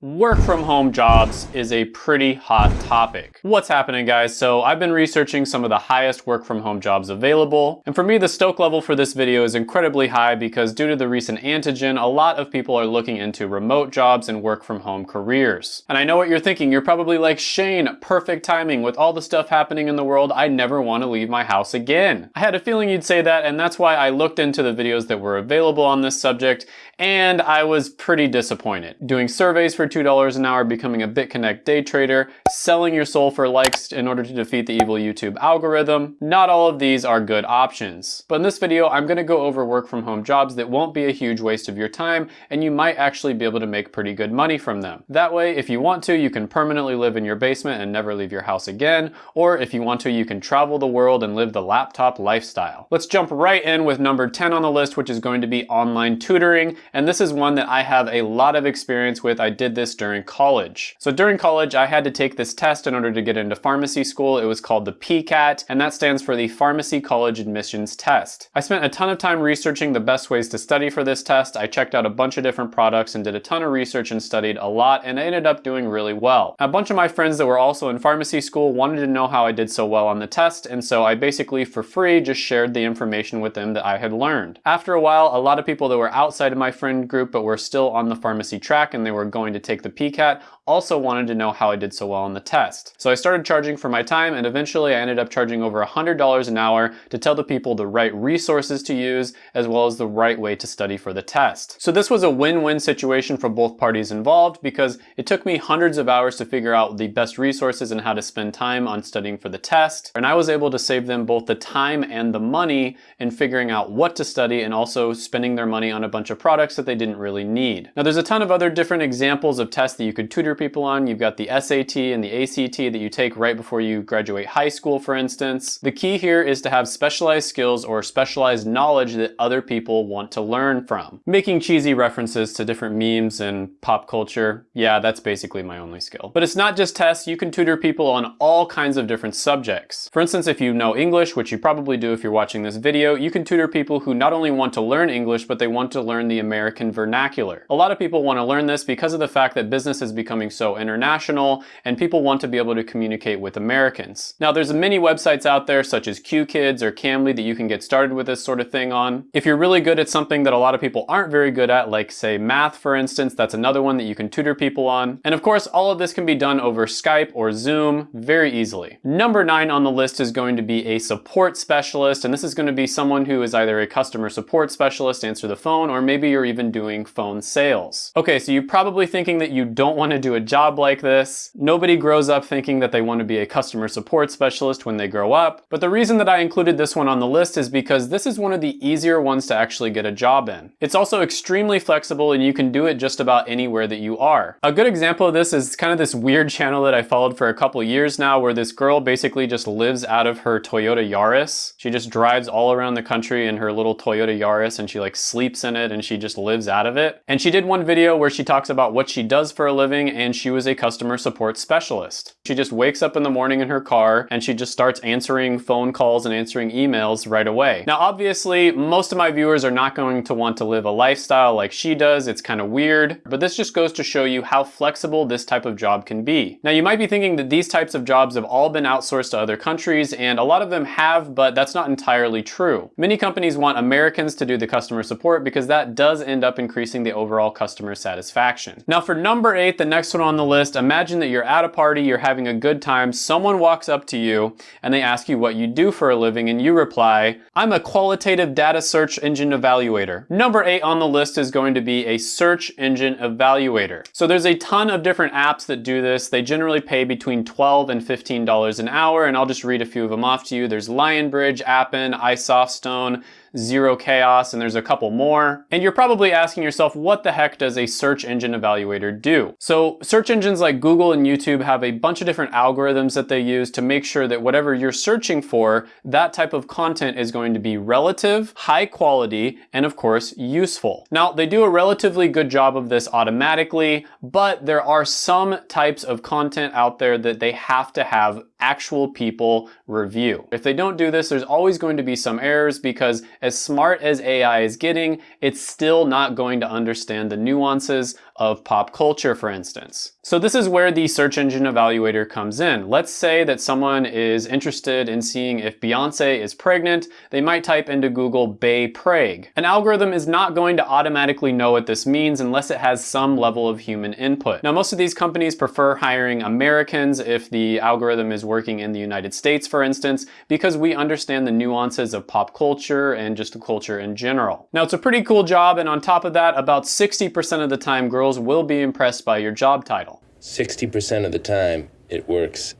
Work from home jobs is a pretty hot topic. What's happening guys? So I've been researching some of the highest work from home jobs available. And for me, the stoke level for this video is incredibly high because due to the recent antigen, a lot of people are looking into remote jobs and work from home careers. And I know what you're thinking. You're probably like, Shane, perfect timing. With all the stuff happening in the world, I never want to leave my house again. I had a feeling you'd say that and that's why I looked into the videos that were available on this subject and I was pretty disappointed. Doing surveys for $2 an hour, becoming a BitConnect day trader, selling your soul for likes in order to defeat the evil YouTube algorithm. Not all of these are good options. But in this video, I'm gonna go over work from home jobs that won't be a huge waste of your time and you might actually be able to make pretty good money from them. That way, if you want to, you can permanently live in your basement and never leave your house again, or if you want to, you can travel the world and live the laptop lifestyle. Let's jump right in with number 10 on the list, which is going to be online tutoring and this is one that I have a lot of experience with. I did this during college. So during college, I had to take this test in order to get into pharmacy school. It was called the PCAT, and that stands for the Pharmacy College Admissions Test. I spent a ton of time researching the best ways to study for this test. I checked out a bunch of different products and did a ton of research and studied a lot, and I ended up doing really well. A bunch of my friends that were also in pharmacy school wanted to know how I did so well on the test, and so I basically, for free, just shared the information with them that I had learned. After a while, a lot of people that were outside of my friend group but were still on the pharmacy track and they were going to take the PCAT also wanted to know how I did so well on the test. So I started charging for my time and eventually I ended up charging over $100 an hour to tell the people the right resources to use as well as the right way to study for the test. So this was a win-win situation for both parties involved because it took me hundreds of hours to figure out the best resources and how to spend time on studying for the test. And I was able to save them both the time and the money in figuring out what to study and also spending their money on a bunch of products that they didn't really need. Now there's a ton of other different examples of tests that you could tutor people on. You've got the SAT and the ACT that you take right before you graduate high school, for instance. The key here is to have specialized skills or specialized knowledge that other people want to learn from. Making cheesy references to different memes and pop culture, yeah, that's basically my only skill. But it's not just tests, you can tutor people on all kinds of different subjects. For instance, if you know English, which you probably do if you're watching this video, you can tutor people who not only want to learn English, but they want to learn the American vernacular. A lot of people want to learn this because of the fact that business is becoming so international and people want to be able to communicate with Americans. Now there's many websites out there such as QKids or Cambly that you can get started with this sort of thing on. If you're really good at something that a lot of people aren't very good at, like say math for instance, that's another one that you can tutor people on. And of course, all of this can be done over Skype or Zoom very easily. Number nine on the list is going to be a support specialist, and this is going to be someone who is either a customer support specialist, answer the phone, or maybe you're even doing phone sales. Okay, so you're probably thinking that you don't want to do a job like this. Nobody grows up thinking that they want to be a customer support specialist when they grow up. But the reason that I included this one on the list is because this is one of the easier ones to actually get a job in. It's also extremely flexible and you can do it just about anywhere that you are. A good example of this is kind of this weird channel that I followed for a couple years now where this girl basically just lives out of her Toyota Yaris. She just drives all around the country in her little Toyota Yaris and she like sleeps in it and she just lives out of it. And she did one video where she talks about what she does for a living and she was a customer support specialist. She just wakes up in the morning in her car and she just starts answering phone calls and answering emails right away. Now obviously most of my viewers are not going to want to live a lifestyle like she does. It's kind of weird, but this just goes to show you how flexible this type of job can be. Now you might be thinking that these types of jobs have all been outsourced to other countries and a lot of them have, but that's not entirely true. Many companies want Americans to do the customer support because that does end up increasing the overall customer satisfaction. Now for number eight, the next one on the list, imagine that you're at a party, you're having a good time, someone walks up to you and they ask you what you do for a living and you reply, I'm a qualitative data search engine evaluator. Number eight on the list is going to be a search engine evaluator. So there's a ton of different apps that do this. They generally pay between 12 and $15 an hour and I'll just read a few of them off to you. There's Lionbridge, Appen, iSoftStone, ZeroChaos, and there's a couple more. And you're probably asking yourself, what the heck does a search engine evaluator do? So search engines like Google and YouTube have a bunch of different algorithms that they use to make sure that whatever you're searching for, that type of content is going to be relative, high quality, and of course, useful. Now, they do a relatively good job of this automatically, but there are some types of content out there that they have to have actual people review. If they don't do this, there's always going to be some errors because as smart as AI is getting, it's still not going to understand the nuances of pop culture, for instance. So this is where the search engine evaluator comes in. Let's say that someone is interested in seeing if Beyonce is pregnant. They might type into Google Bay Prague. An algorithm is not going to automatically know what this means unless it has some level of human input. Now, most of these companies prefer hiring Americans if the algorithm is working in the United States, for instance, because we understand the nuances of pop culture and just the culture in general. Now, it's a pretty cool job, and on top of that, about 60% of the time, girls will be impressed by your job title. 60% of the time, it works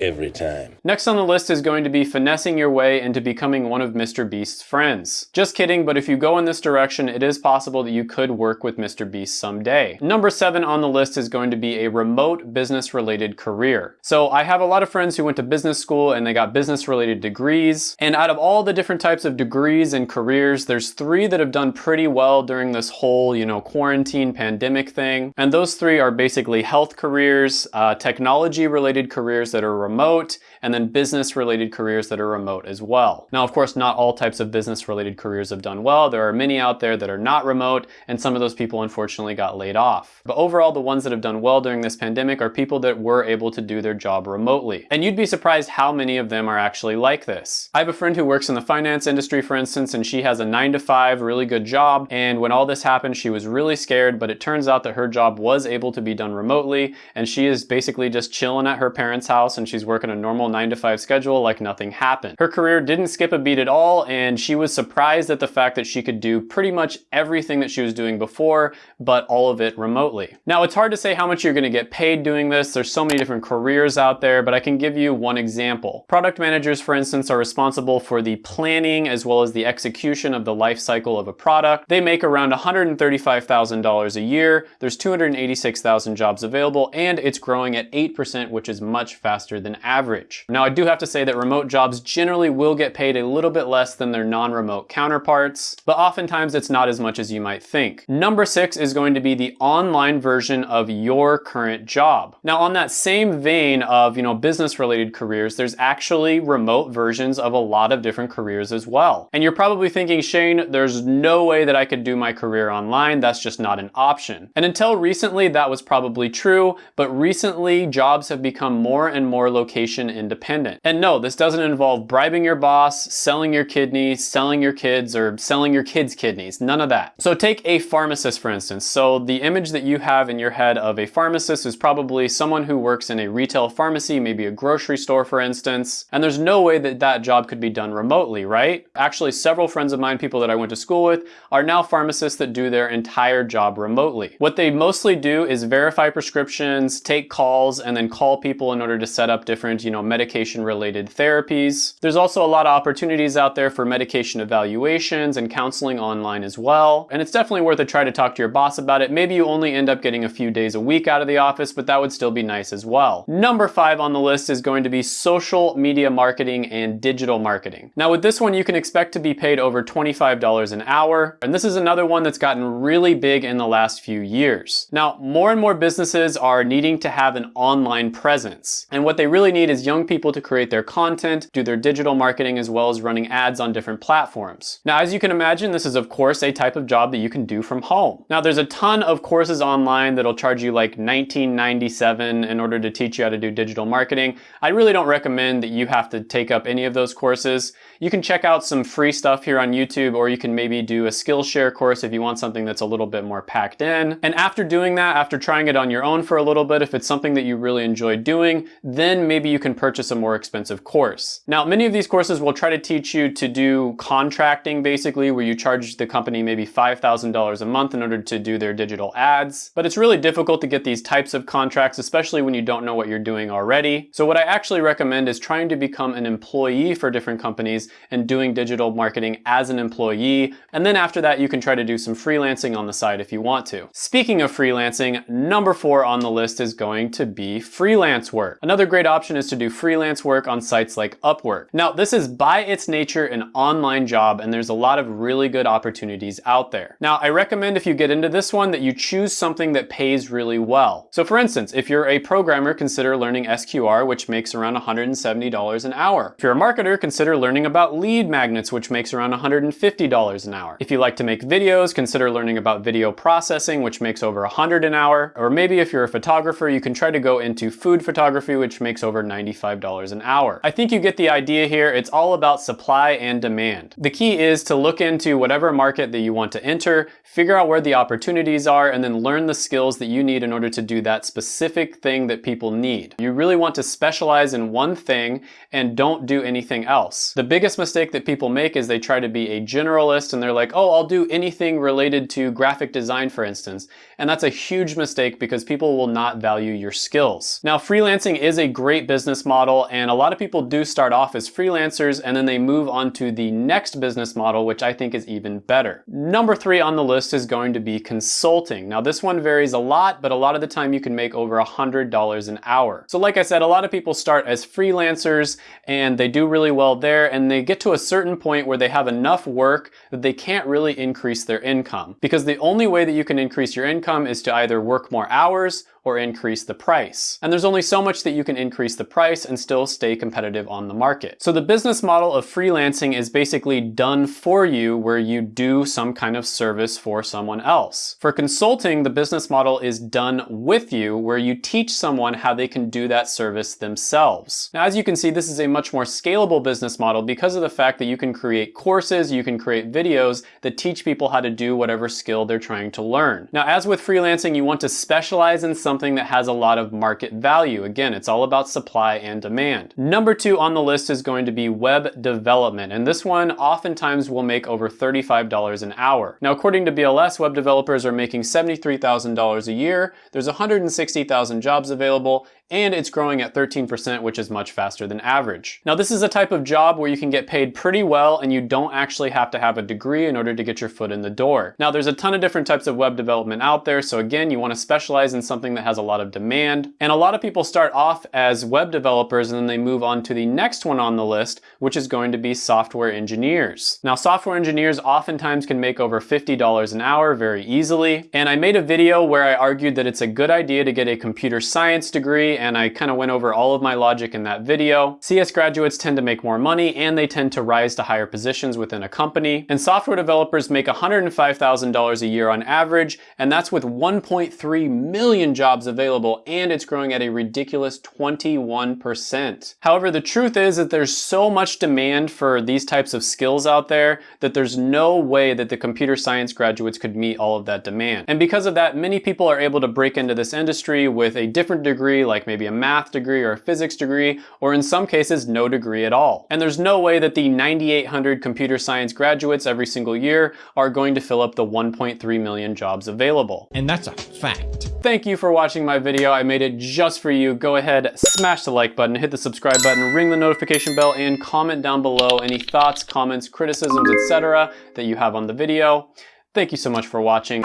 every time. Next on the list is going to be finessing your way into becoming one of Mr. Beast's friends. Just kidding, but if you go in this direction, it is possible that you could work with Mr. Beast someday. Number seven on the list is going to be a remote business related career. So I have a lot of friends who went to business school and they got business related degrees. And out of all the different types of degrees and careers, there's three that have done pretty well during this whole, you know, quarantine pandemic thing. And those three are basically health careers, uh, technology related careers that are remote, and then business related careers that are remote as well. Now, of course, not all types of business related careers have done well. There are many out there that are not remote, and some of those people unfortunately got laid off. But overall, the ones that have done well during this pandemic are people that were able to do their job remotely. And you'd be surprised how many of them are actually like this. I have a friend who works in the finance industry, for instance, and she has a nine to five really good job. And when all this happened, she was really scared, but it turns out that her job was able to be done remotely. And she is basically just chilling at her parents' house and she's working a normal nine to five schedule like nothing happened. Her career didn't skip a beat at all and she was surprised at the fact that she could do pretty much everything that she was doing before, but all of it remotely. Now it's hard to say how much you're gonna get paid doing this. There's so many different careers out there, but I can give you one example. Product managers, for instance, are responsible for the planning as well as the execution of the life cycle of a product. They make around $135,000 a year. There's 286,000 jobs available and it's growing at 8%, which is much faster than than average. Now I do have to say that remote jobs generally will get paid a little bit less than their non-remote counterparts, but oftentimes it's not as much as you might think. Number six is going to be the online version of your current job. Now on that same vein of, you know, business related careers, there's actually remote versions of a lot of different careers as well. And you're probably thinking, Shane, there's no way that I could do my career online. That's just not an option. And until recently, that was probably true, but recently jobs have become more and more location independent. And no, this doesn't involve bribing your boss, selling your kidneys, selling your kids, or selling your kids' kidneys. None of that. So take a pharmacist, for instance. So the image that you have in your head of a pharmacist is probably someone who works in a retail pharmacy, maybe a grocery store, for instance. And there's no way that that job could be done remotely, right? Actually, several friends of mine, people that I went to school with, are now pharmacists that do their entire job remotely. What they mostly do is verify prescriptions, take calls, and then call people in order to set up different, you know, medication related therapies. There's also a lot of opportunities out there for medication evaluations and counseling online as well. And it's definitely worth a try to talk to your boss about it. Maybe you only end up getting a few days a week out of the office, but that would still be nice as well. Number five on the list is going to be social media marketing and digital marketing. Now with this one, you can expect to be paid over $25 an hour. And this is another one that's gotten really big in the last few years. Now, more and more businesses are needing to have an online presence. And what they really need is young people to create their content, do their digital marketing, as well as running ads on different platforms. Now, as you can imagine, this is of course a type of job that you can do from home. Now, there's a ton of courses online that'll charge you like 1997 in order to teach you how to do digital marketing. I really don't recommend that you have to take up any of those courses. You can check out some free stuff here on YouTube, or you can maybe do a Skillshare course if you want something that's a little bit more packed in. And after doing that, after trying it on your own for a little bit, if it's something that you really enjoy doing, then maybe you can purchase a more expensive course. Now, many of these courses will try to teach you to do contracting basically, where you charge the company maybe $5,000 a month in order to do their digital ads. But it's really difficult to get these types of contracts, especially when you don't know what you're doing already. So what I actually recommend is trying to become an employee for different companies and doing digital marketing as an employee. And then after that, you can try to do some freelancing on the side if you want to. Speaking of freelancing, number four on the list is going to be freelance work. Another great option is to do freelance work on sites like Upwork. Now, this is by its nature an online job and there's a lot of really good opportunities out there. Now, I recommend if you get into this one that you choose something that pays really well. So for instance, if you're a programmer, consider learning SQR, which makes around $170 an hour. If you're a marketer, consider learning about lead magnets, which makes around $150 an hour. If you like to make videos, consider learning about video processing, which makes over 100 an hour. Or maybe if you're a photographer, you can try to go into food photography, which makes over $95 an hour. I think you get the idea here. It's all about supply and demand. The key is to look into whatever market that you want to enter, figure out where the opportunities are, and then learn the skills that you need in order to do that specific thing that people need. You really want to specialize in one thing and don't do anything else. The biggest mistake that people make is they try to be a generalist and they're like, oh, I'll do anything related to graphic design, for instance. And that's a huge mistake because people will not value your skills. Now, freelancing is a great business model and a lot of people do start off as freelancers and then they move on to the next business model, which I think is even better. Number three on the list is going to be consulting. Now, this one varies a lot, but a lot of the time you can make over $100 an hour. So like I said, a lot of people start as freelancers and they do really well there and they get to a certain point where they have enough work that they can't really increase their income. Because the only way that you can increase your income is to either work more hours or increase the price. And there's only so much that you can increase the price and still stay competitive on the market. So the business model of freelancing is basically done for you where you do some kind of service for someone else. For consulting, the business model is done with you where you teach someone how they can do that service themselves. Now, as you can see, this is a much more scalable business model because of the fact that you can create courses, you can create videos that teach people how to do whatever skill they're trying to learn. Now, as with freelancing, you want to specialize in something something that has a lot of market value. Again, it's all about supply and demand. Number two on the list is going to be web development. And this one oftentimes will make over $35 an hour. Now, according to BLS, web developers are making $73,000 a year. There's 160,000 jobs available and it's growing at 13%, which is much faster than average. Now, this is a type of job where you can get paid pretty well and you don't actually have to have a degree in order to get your foot in the door. Now, there's a ton of different types of web development out there, so again, you wanna specialize in something that has a lot of demand. And a lot of people start off as web developers and then they move on to the next one on the list, which is going to be software engineers. Now, software engineers oftentimes can make over $50 an hour very easily. And I made a video where I argued that it's a good idea to get a computer science degree and I kind of went over all of my logic in that video. CS graduates tend to make more money and they tend to rise to higher positions within a company. And software developers make $105,000 a year on average, and that's with 1.3 million jobs available, and it's growing at a ridiculous 21%. However, the truth is that there's so much demand for these types of skills out there that there's no way that the computer science graduates could meet all of that demand. And because of that, many people are able to break into this industry with a different degree like maybe a math degree or a physics degree, or in some cases, no degree at all. And there's no way that the 9,800 computer science graduates every single year are going to fill up the 1.3 million jobs available. And that's a fact. Thank you for watching my video. I made it just for you. Go ahead, smash the like button, hit the subscribe button, ring the notification bell, and comment down below any thoughts, comments, criticisms, etc. that you have on the video. Thank you so much for watching.